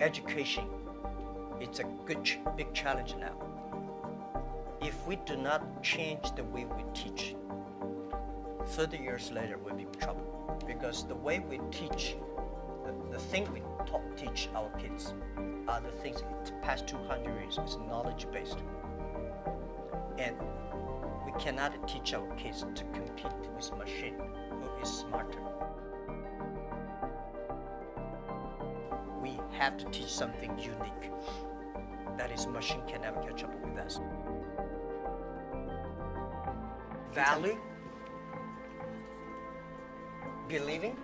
education it's a good, big challenge now. If we do not change the way we teach, 30 years later we'll be in trouble. Because the way we teach, the, the thing we teach our kids are the things the past 200 years is knowledge based. And we cannot teach our kids to compete with machine who is smarter. Have to teach something unique. That is, machine can never catch up with us. Value, believing,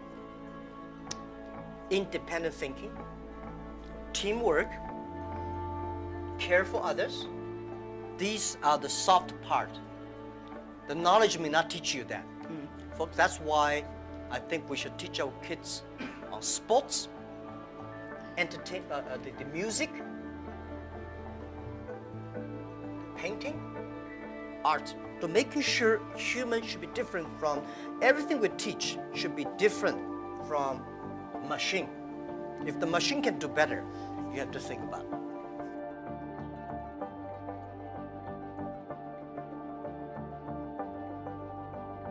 independent thinking, teamwork, care for others. These are the soft part. The knowledge may not teach you that. Mm. Folks, that's why I think we should teach our kids on sports, entertain, uh, uh, the, the music, painting, art. to making sure humans should be different from everything we teach should be different from machine. If the machine can do better, you have to think about it.